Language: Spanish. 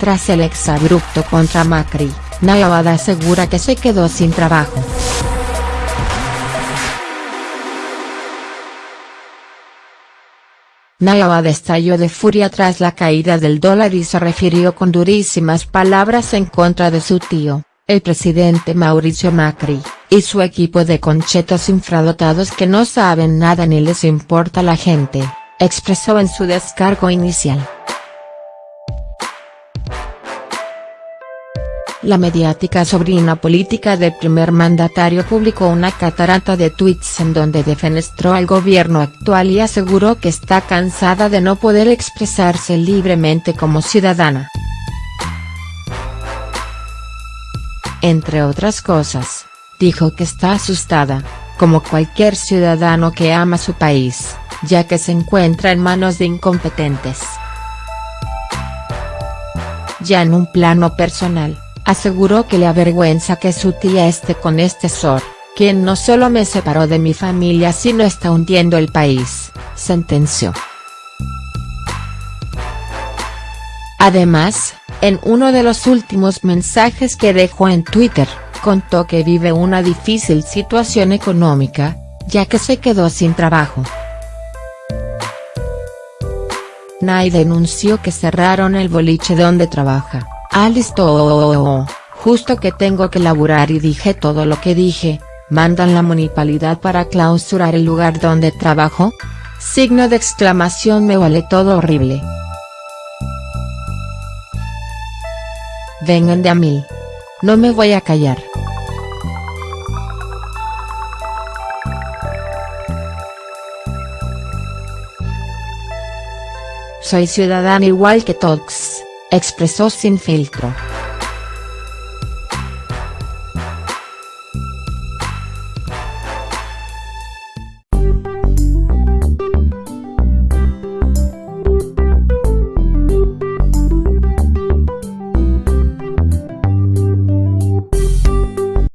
Tras el exabrupto contra Macri, Nayabada asegura que se quedó sin trabajo. Nayabada estalló de furia tras la caída del dólar y se refirió con durísimas palabras en contra de su tío, el presidente Mauricio Macri, y su equipo de conchetos infradotados que no saben nada ni les importa la gente, expresó en su descargo inicial. La mediática sobrina política del primer mandatario publicó una catarata de tweets en donde defenestró al gobierno actual y aseguró que está cansada de no poder expresarse libremente como ciudadana. Entre otras cosas, dijo que está asustada, como cualquier ciudadano que ama su país, ya que se encuentra en manos de incompetentes. Ya en un plano personal aseguró que le avergüenza que su tía esté con este Sor, quien no solo me separó de mi familia sino está hundiendo el país, sentenció. Además, en uno de los últimos mensajes que dejó en Twitter, contó que vive una difícil situación económica, ya que se quedó sin trabajo. Nay denunció que cerraron el boliche donde trabaja, Alice justo que tengo que laburar y dije todo lo que dije, mandan la municipalidad para clausurar el lugar donde trabajo? Signo de exclamación me vale todo horrible. Vengan de a mí. No me voy a callar. Soy ciudadana igual que todos expresó sin filtro.